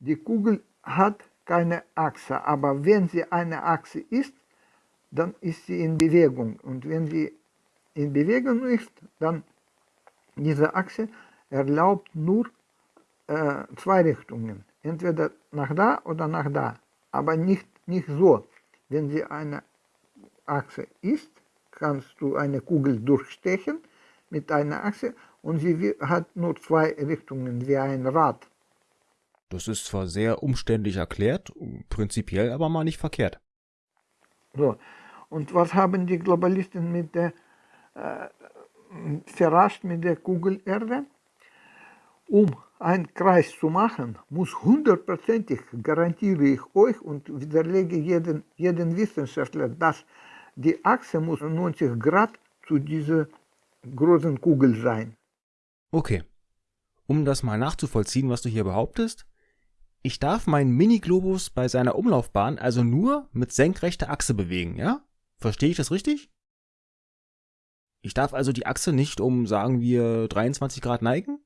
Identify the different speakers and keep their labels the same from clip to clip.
Speaker 1: Die Kugel hat keine Achse, aber wenn sie eine Achse ist, dann ist sie in Bewegung. Und wenn sie in Bewegung ist, dann diese Achse erlaubt nur äh, zwei Richtungen. Entweder nach da oder nach da. Aber nicht, nicht so. Wenn sie eine Achse ist, kannst du eine Kugel durchstechen mit einer Achse und sie hat nur zwei Richtungen wie ein Rad.
Speaker 2: Das ist zwar sehr umständlich erklärt, prinzipiell aber mal nicht verkehrt.
Speaker 1: So, und was haben die Globalisten mit der äh, verrascht mit der Kugelerde? Um einen Kreis zu machen, muss hundertprozentig, garantiere ich euch und widerlege jeden, jeden Wissenschaftler, dass die Achse muss 90 Grad zu dieser großen Kugel sein.
Speaker 2: Okay. Um das mal nachzuvollziehen, was du hier behauptest, ich darf meinen Mini-Globus bei seiner Umlaufbahn also nur mit senkrechter Achse bewegen, ja? Verstehe ich das richtig? Ich darf also die Achse nicht um, sagen wir, 23 Grad neigen?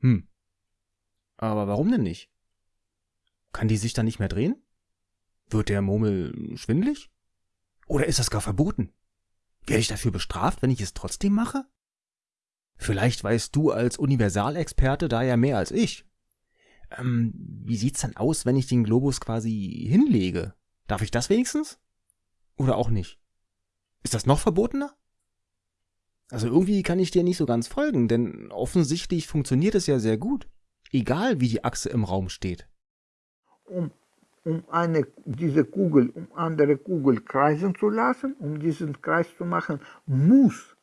Speaker 2: Hm. Aber warum denn nicht? Kann die sich dann nicht mehr drehen? Wird der Murmel schwindlig? Oder ist das gar verboten? Werde ich dafür bestraft, wenn ich es trotzdem mache? Vielleicht weißt du als Universalexperte da ja mehr als ich. Ähm, wie sieht's dann aus, wenn ich den Globus quasi hinlege? Darf ich das wenigstens? Oder auch nicht? Ist das noch verbotener? Also irgendwie kann ich dir nicht so ganz folgen, denn offensichtlich funktioniert es ja sehr gut. Egal wie die Achse im Raum steht.
Speaker 1: Um, um eine, diese Kugel, um andere Kugel kreisen zu lassen, um diesen Kreis zu machen, muss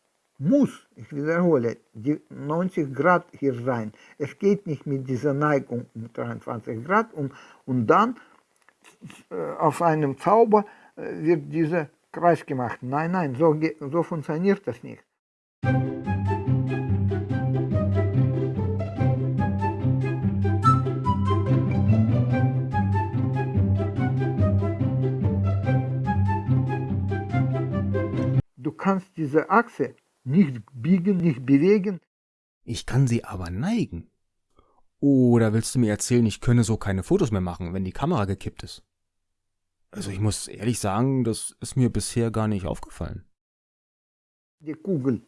Speaker 1: muss, ich wiederhole, die 90 Grad hier sein. Es geht nicht mit dieser Neigung um 23 Grad und, und dann äh, auf einem Zauber äh, wird dieser Kreis gemacht. Nein, nein, so, so funktioniert das nicht. Du kannst diese Achse nicht biegen, nicht bewegen.
Speaker 2: Ich kann sie aber neigen. Oder willst du mir erzählen, ich könne so keine Fotos mehr machen, wenn die Kamera gekippt ist? Also ich muss ehrlich sagen, das ist mir bisher gar nicht aufgefallen.
Speaker 1: Die Kugel,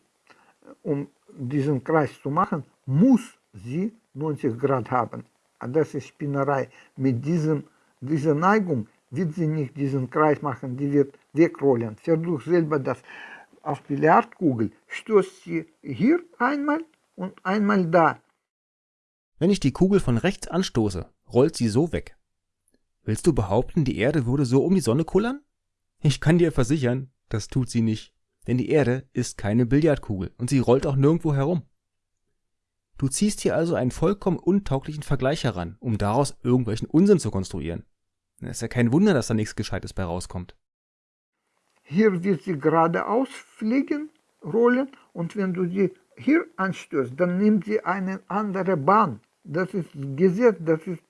Speaker 1: um diesen Kreis zu machen, muss sie 90 Grad haben. Das ist Spinnerei. Mit diesem, dieser Neigung wird sie nicht diesen Kreis machen, die wird wegrollen. Versuch selber das auf Billardkugel stößt sie hier einmal und einmal da.
Speaker 2: Wenn ich die Kugel von rechts anstoße, rollt sie so weg. Willst du behaupten, die Erde würde so um die Sonne kullern? Ich kann dir versichern, das tut sie nicht. Denn die Erde ist keine Billardkugel und sie rollt auch nirgendwo herum. Du ziehst hier also einen vollkommen untauglichen Vergleich heran, um daraus irgendwelchen Unsinn zu konstruieren. Es ist ja kein Wunder, dass da nichts Gescheites bei rauskommt.
Speaker 1: Hier wird sie geradeaus fliegen, rollen und wenn du sie hier anstößt, dann nimmt sie eine andere Bahn. Das ist Gesetz, das ist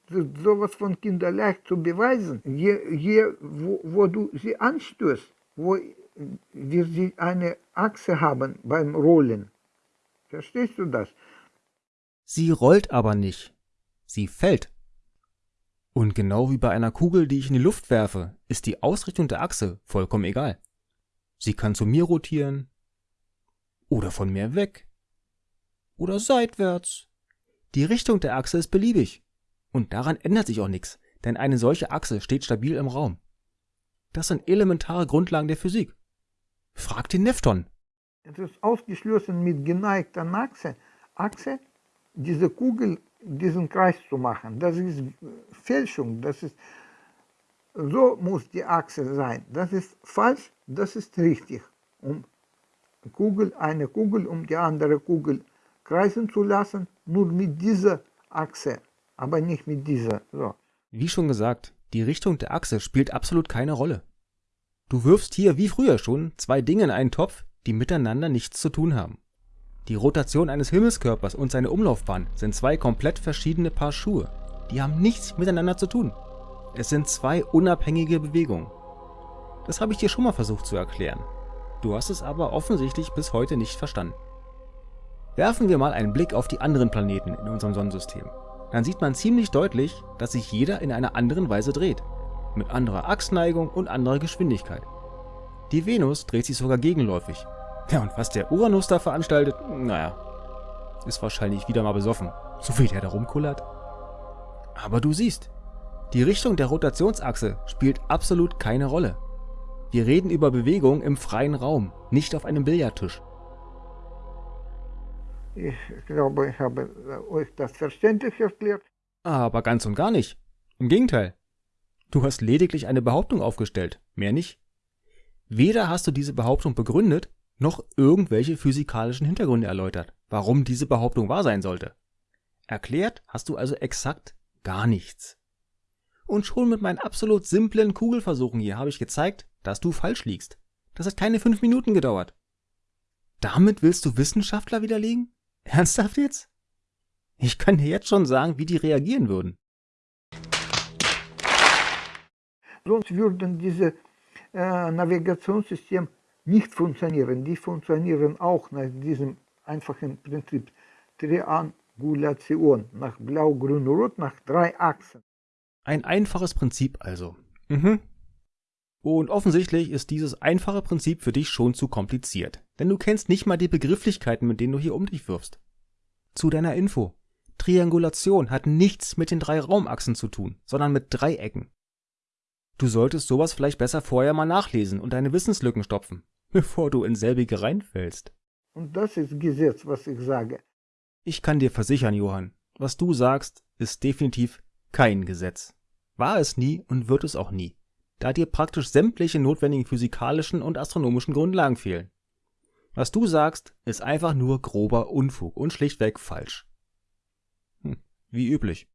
Speaker 1: sowas von kinderleicht zu beweisen. Je, je wo, wo du sie anstößt, wo wir sie eine Achse haben beim Rollen. Verstehst du das?
Speaker 2: Sie rollt aber nicht. Sie fällt. Und genau wie bei einer Kugel, die ich in die Luft werfe, ist die Ausrichtung der Achse vollkommen egal. Sie kann zu mir rotieren oder von mir weg oder seitwärts. Die Richtung der Achse ist beliebig und daran ändert sich auch nichts, denn eine solche Achse steht stabil im Raum. Das sind elementare Grundlagen der Physik. Frag den Nefton.
Speaker 1: Es ist ausgeschlossen mit geneigter Achse, Achse diese Kugel diesen Kreis zu machen. Das ist Fälschung. Das ist, so muss die Achse sein. Das ist falsch, das ist richtig. Um Kugel, eine Kugel um die andere Kugel kreisen zu lassen, nur mit dieser Achse, aber nicht mit dieser. So.
Speaker 2: Wie schon gesagt, die Richtung der Achse spielt absolut keine Rolle. Du wirfst hier, wie früher schon, zwei Dinge in einen Topf, die miteinander nichts zu tun haben. Die Rotation eines Himmelskörpers und seine Umlaufbahn sind zwei komplett verschiedene Paar Schuhe. Die haben nichts miteinander zu tun. Es sind zwei unabhängige Bewegungen. Das habe ich dir schon mal versucht zu erklären. Du hast es aber offensichtlich bis heute nicht verstanden. Werfen wir mal einen Blick auf die anderen Planeten in unserem Sonnensystem. dann sieht man ziemlich deutlich, dass sich jeder in einer anderen Weise dreht. Mit anderer Achsneigung und anderer Geschwindigkeit. Die Venus dreht sich sogar gegenläufig. Ja, und was der Uranus da veranstaltet, naja, ist wahrscheinlich wieder mal besoffen, so wie der da rumkullert. Aber du siehst, die Richtung der Rotationsachse spielt absolut keine Rolle. Wir reden über Bewegung im freien Raum, nicht auf einem Billardtisch.
Speaker 1: Ich glaube, ich habe euch das verständlich erklärt.
Speaker 2: Aber ganz und gar nicht. Im Gegenteil. Du hast lediglich eine Behauptung aufgestellt, mehr nicht. Weder hast du diese Behauptung begründet, noch irgendwelche physikalischen Hintergründe erläutert, warum diese Behauptung wahr sein sollte. Erklärt hast du also exakt gar nichts. Und schon mit meinen absolut simplen Kugelversuchen hier habe ich gezeigt, dass du falsch liegst. Das hat keine fünf Minuten gedauert. Damit willst du Wissenschaftler widerlegen? Ernsthaft jetzt? Ich kann dir jetzt schon sagen, wie die reagieren würden.
Speaker 1: Sonst würden diese äh, Navigationssystem nicht funktionieren. Die funktionieren auch nach diesem einfachen Prinzip Triangulation, nach Blau, Grün, Rot, nach drei Achsen.
Speaker 2: Ein einfaches Prinzip also. Mhm. Und offensichtlich ist dieses einfache Prinzip für dich schon zu kompliziert, denn du kennst nicht mal die Begrifflichkeiten, mit denen du hier um dich wirfst. Zu deiner Info. Triangulation hat nichts mit den drei Raumachsen zu tun, sondern mit Dreiecken. Du solltest sowas vielleicht besser vorher mal nachlesen und deine Wissenslücken stopfen, bevor du in selbige reinfällst.
Speaker 1: Und das ist Gesetz, was ich sage.
Speaker 2: Ich kann dir versichern, Johann, was du sagst, ist definitiv kein Gesetz. War es nie und wird es auch nie da dir praktisch sämtliche notwendigen physikalischen und astronomischen Grundlagen fehlen. Was du sagst, ist einfach nur grober Unfug und schlichtweg falsch. Hm, wie üblich.